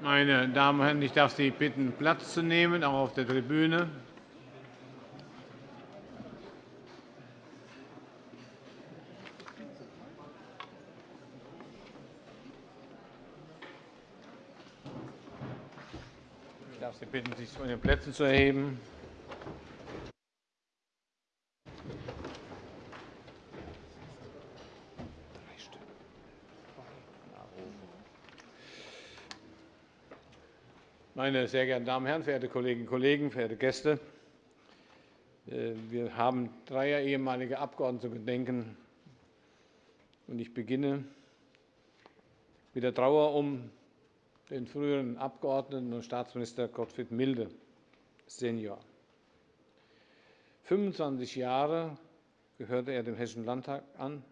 Meine Damen und Herren, ich darf Sie bitten, Platz zu nehmen, auch auf der Tribüne. Ich darf Sie bitten, sich von den Plätzen zu erheben. Meine sehr geehrten Damen und Herren, verehrte Kolleginnen und Kollegen, verehrte Gäste! Äh, wir haben dreier ehemalige Abgeordnete zu gedenken. Ich beginne mit der Trauer um den früheren Abgeordneten und Staatsminister Gottfried Milde Senior. 25 Jahre gehörte er dem Hessischen Landtag an.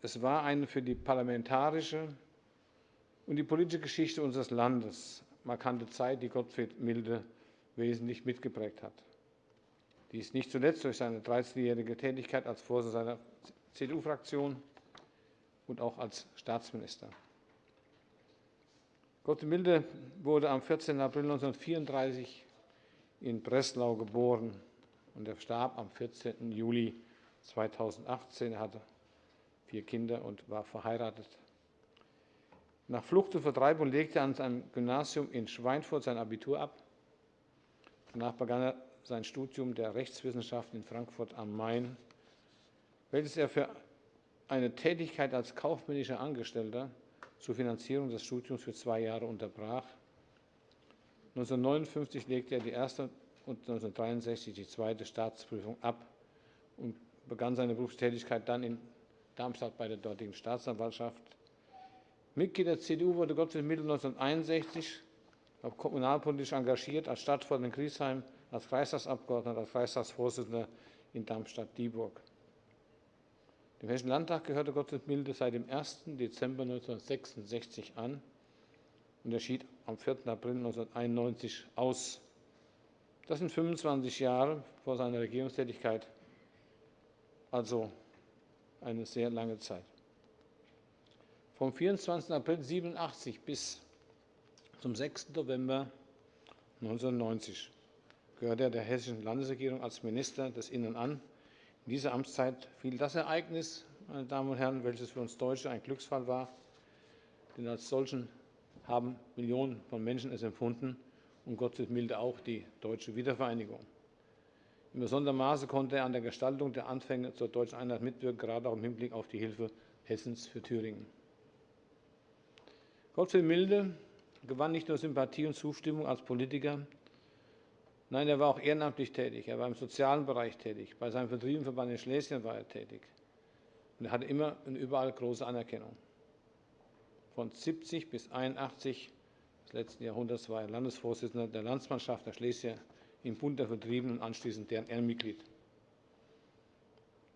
Es war eine für die parlamentarische und die politische Geschichte unseres Landes markante Zeit, die Gottfried Milde wesentlich mitgeprägt hat. Dies nicht zuletzt durch seine 13-jährige Tätigkeit als Vorsitzender seiner CDU-Fraktion und auch als Staatsminister. Gottfried Milde wurde am 14. April 1934 in Breslau geboren und er starb am 14. Juli 2018. Er hatte vier Kinder und war verheiratet. Nach Flucht und Vertreibung legte er an seinem Gymnasium in Schweinfurt sein Abitur ab. Danach begann er sein Studium der Rechtswissenschaften in Frankfurt am Main, welches er für eine Tätigkeit als kaufmännischer Angestellter zur Finanzierung des Studiums für zwei Jahre unterbrach. 1959 legte er die erste und 1963 die zweite Staatsprüfung ab und begann seine Berufstätigkeit dann in Darmstadt bei der dortigen Staatsanwaltschaft. Mitglied der CDU wurde Gottfried Mittel 1961 kommunalpolitisch engagiert, als Stadtvorsitzender in Griesheim, als Kreistagsabgeordneter, als Kreistagsvorsitzender in Darmstadt-Dieburg. Dem Hessischen Landtag gehörte Gottfried Milde seit dem 1. Dezember 1966 an und er schied am 4. April 1991 aus. Das sind 25 Jahre vor seiner Regierungstätigkeit, also eine sehr lange Zeit. Vom 24. April 1987 bis zum 6. November 1990 gehörte er der Hessischen Landesregierung als Minister des Innern an. In dieser Amtszeit fiel das Ereignis, meine Damen und Herren, welches für uns Deutsche ein Glücksfall war, denn als solchen haben Millionen von Menschen es empfunden und Gottfried Milde auch die deutsche Wiedervereinigung. In besonderem Maße konnte er an der Gestaltung der Anfänge zur deutschen Einheit mitwirken, gerade auch im Hinblick auf die Hilfe Hessens für Thüringen. Gottfried Milde gewann nicht nur Sympathie und Zustimmung als Politiker, nein, er war auch ehrenamtlich tätig. Er war im sozialen Bereich tätig. Bei seinem Vertriebenverband in Schlesien war er tätig. Und er hatte immer und überall große Anerkennung. Von 70 bis 81 des letzten Jahrhunderts war er Landesvorsitzender der Landsmannschaft der Schlesier im Bund der Vertriebenen und anschließend deren Ehrenmitglied.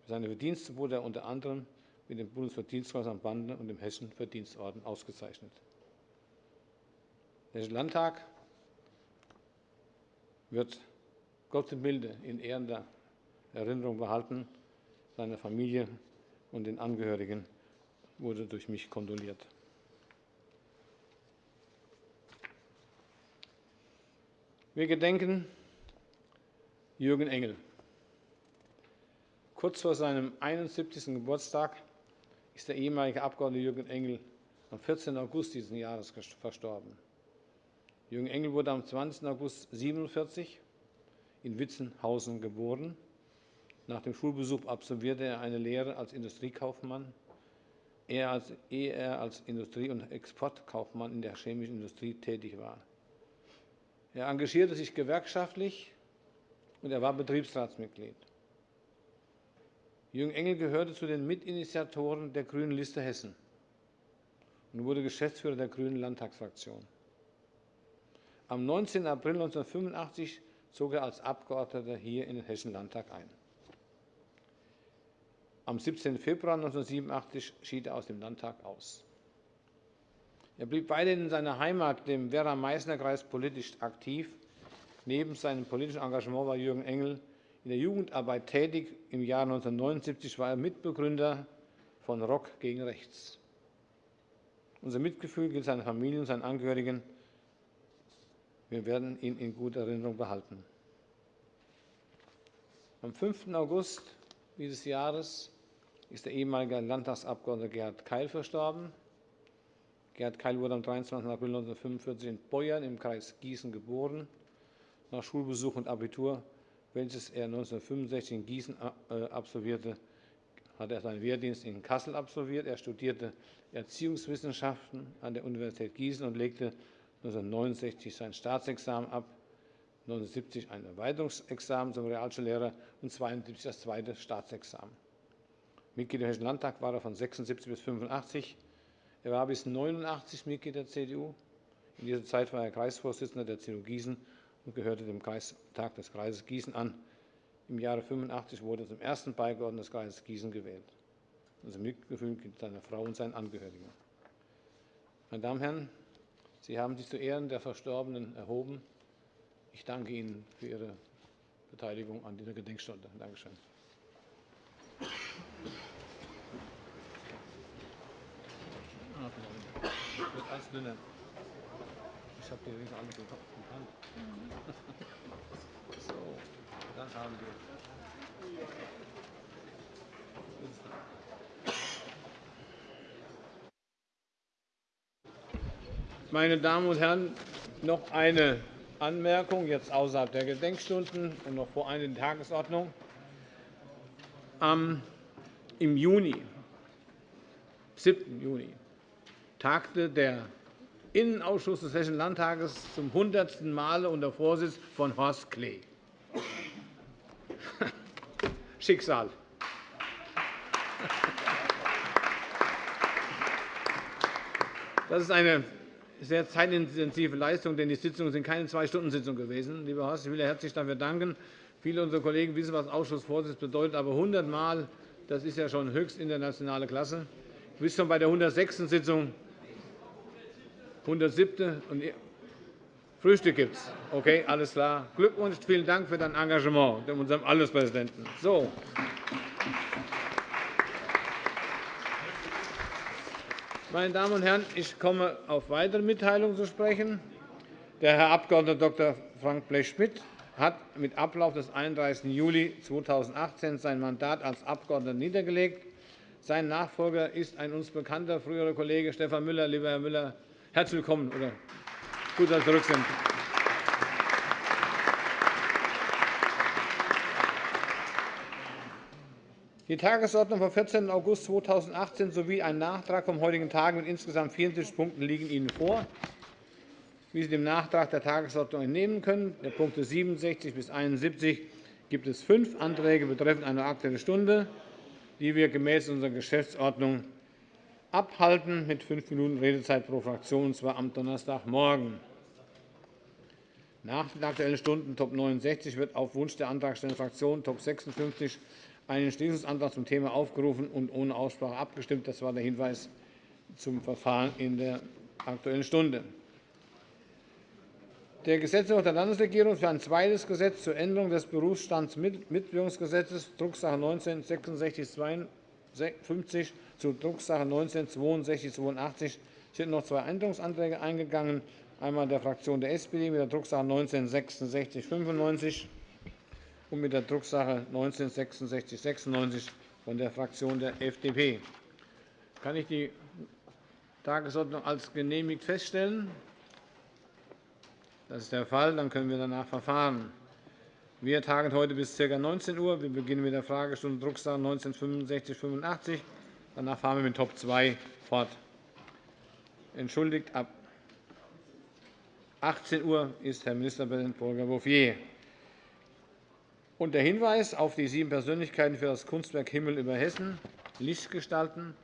Für seine Verdienste wurde er unter anderem mit dem Bundesverdienstkreuz am Bande und dem Hessischen Verdienstorden ausgezeichnet. Der Landtag wird Gottfried Milde in ehrender Erinnerung behalten. Seiner Familie und den Angehörigen wurde durch mich kondoliert. Wir gedenken Jürgen Engel. Kurz vor seinem 71. Geburtstag ist der ehemalige Abgeordnete Jürgen Engel am 14. August dieses Jahres verstorben. Jürgen Engel wurde am 20. August 1947 in Witzenhausen geboren. Nach dem Schulbesuch absolvierte er eine Lehre als Industriekaufmann, ehe er als Industrie- und Exportkaufmann in der chemischen Industrie tätig war. Er engagierte sich gewerkschaftlich und er war Betriebsratsmitglied. Jürgen Engel gehörte zu den Mitinitiatoren der Grünen Liste Hessen und wurde Geschäftsführer der Grünen Landtagsfraktion. Am 19. April 1985 zog er als Abgeordneter hier in den Hessischen Landtag ein. Am 17. Februar 1987 schied er aus dem Landtag aus. Er blieb weiterhin in seiner Heimat, dem Werra-Meißner-Kreis, politisch aktiv. Neben seinem politischen Engagement war Jürgen Engel in der Jugendarbeit tätig. Im Jahr 1979 war er Mitbegründer von Rock gegen Rechts. Unser Mitgefühl gilt seiner Familie und seinen Angehörigen. Wir werden ihn in guter Erinnerung behalten. Am 5. August dieses Jahres ist der ehemalige Landtagsabgeordnete Gerhard Keil verstorben. Gerhard Keil wurde am 23. April 1945 in Beuern im Kreis Gießen geboren. Nach Schulbesuch und Abitur, welches er 1965 in Gießen äh, absolvierte, hat er seinen Wehrdienst in Kassel absolviert. Er studierte Erziehungswissenschaften an der Universität Gießen und legte 1969 sein Staatsexamen ab, 1970 ein Erweiterungsexamen zum Realschullehrer und 1972 das zweite Staatsexamen. Mitglied im Hessischen Landtag war er von 76 bis 85. Er war bis 89 Mitglied der CDU. In dieser Zeit war er Kreisvorsitzender der CDU Gießen und gehörte dem Kreistag des Kreises Gießen an. Im Jahre 85 wurde er zum ersten Beigeordneten des Kreises Gießen gewählt. Unser Mitgefühl gilt seiner Frau und seinen Angehörigen. Meine Damen und Herren, Sie haben sich zu Ehren der Verstorbenen erhoben. Ich danke Ihnen für Ihre Beteiligung an dieser Gedenkstunde. Dankeschön. Wird alles dünner. Ich habe die Ringe alle im Hand. So, dann haben wir. Meine Damen und Herren, noch eine Anmerkung, jetzt außerhalb der Gedenkstunden und noch vor einer Tagesordnung. Im Juni, 7. Juni, tagte der Innenausschuss des Hessischen Landtages zum hundertsten Male unter Vorsitz von Horst Klee. Schicksal. Das ist eine sehr zeitintensive Leistung, denn die Sitzungen sind keine Zwei-Stunden-Sitzungen gewesen. Lieber Horst, ich will herzlich dafür danken. Viele unserer Kollegen wissen, was Ausschussvorsitz bedeutet, aber 100 Mal, das ist ja schon höchst internationale Klasse. Du bist schon bei der 106. Sitzung, 107. und Frühstück gibt es. Okay, alles klar. Glückwunsch, vielen Dank für dein Engagement, unserem Allespräsidenten. So. Meine Damen und Herren, ich komme auf weitere Mitteilungen zu sprechen. Der Herr Abg. Dr. Frank Blech-Schmidt hat mit Ablauf des 31. Juli 2018 sein Mandat als Abgeordneter niedergelegt. Sein Nachfolger ist ein uns bekannter früherer Kollege Stefan Müller. Lieber Herr Müller, herzlich willkommen oder gut, dass Sie zurück sind. Die Tagesordnung vom 14. August 2018 sowie ein Nachtrag vom heutigen Tag mit insgesamt 74 Punkten liegen Ihnen vor. Wie Sie dem Nachtrag der Tagesordnung entnehmen können, der Punkte 67 bis 71 gibt es fünf Anträge betreffend eine Aktuelle Stunde, die wir gemäß unserer Geschäftsordnung abhalten, mit fünf Minuten Redezeit pro Fraktion, und zwar am Donnerstagmorgen. Nach den Aktuellen Stunden Top 69 wird auf Wunsch der antragstellenden Fraktion Top 56 einen Entschließungsantrag zum Thema aufgerufen und ohne Aussprache abgestimmt. Das war der Hinweis zum Verfahren in der Aktuellen Stunde. Der Gesetzentwurf der Landesregierung für ein zweites Gesetz zur Änderung des Berufsstandsmitwirkungsgesetzes, Drucksache 19-6652 zu Drucksache 19-6282 sind noch zwei Änderungsanträge eingegangen, einmal der Fraktion der SPD mit der Drucksache 19-6695 und mit der Drucksache 19-6696 von der Fraktion der FDP. Kann ich die Tagesordnung als genehmigt feststellen? Das ist der Fall. Dann können wir danach verfahren. Wir tagen heute bis ca. 19 Uhr. Wir beginnen mit der Fragestunde Drucksache 19-6585. Danach fahren wir mit Top 2 fort. Entschuldigt, ab 18 Uhr ist Herr Ministerpräsident Volker Bouffier. Und der Hinweis auf die sieben Persönlichkeiten für das Kunstwerk Himmel über Hessen, Lichtgestalten,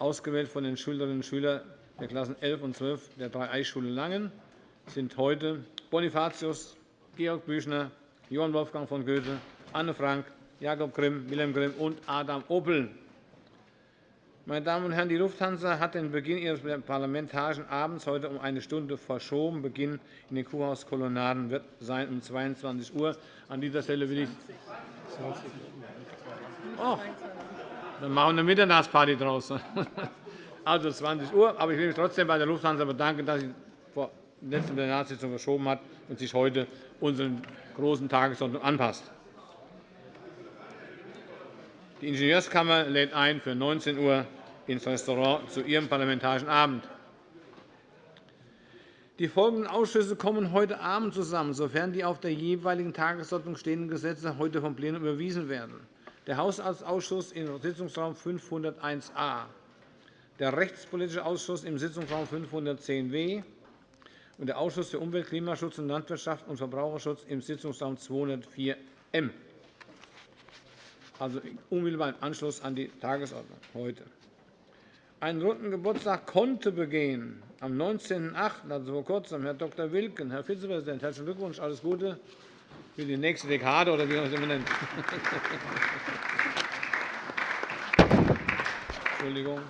ausgewählt von den Schülerinnen und Schülern der Klassen 11 und 12 der Drei-Eichschule Langen, sind heute Bonifatius, Georg Büchner, Johann Wolfgang von Goethe, Anne Frank, Jakob Grimm, Wilhelm Grimm und Adam Opel. Meine Damen und Herren, die Lufthansa hat den Beginn ihres parlamentarischen Abends heute um eine Stunde verschoben. Beginn in den Kuhhauskolonnaden wird sein um 22 Uhr. An dieser Stelle will ich oh, dann machen wir eine Mitternachtsparty draus. also 20 Uhr. Aber ich will mich trotzdem bei der Lufthansa bedanken, dass sie vor letzten Plenarsitzung verschoben hat und sich heute unseren großen Tagesordnung anpasst. Die Ingenieurskammer lädt ein für 19 Uhr ins Restaurant zu ihrem Parlamentarischen Abend. Die folgenden Ausschüsse kommen heute Abend zusammen, sofern die auf der jeweiligen Tagesordnung stehenden Gesetze heute vom Plenum überwiesen werden. Der Haushaltsausschuss im Sitzungsraum 501a, der Rechtspolitische Ausschuss im Sitzungsraum 510w und der Ausschuss für Umwelt, Klimaschutz und Landwirtschaft und Verbraucherschutz im Sitzungsraum 204m, also unmittelbar im Anschluss an die Tagesordnung heute einen runden Geburtstag konnte begehen. Am 19.08., also vor kurzem, Herr Dr. Wilken. Herr Vizepräsident, herzlichen Glückwunsch, alles Gute für die nächste Dekade oder wie man es immer nennt. Entschuldigung.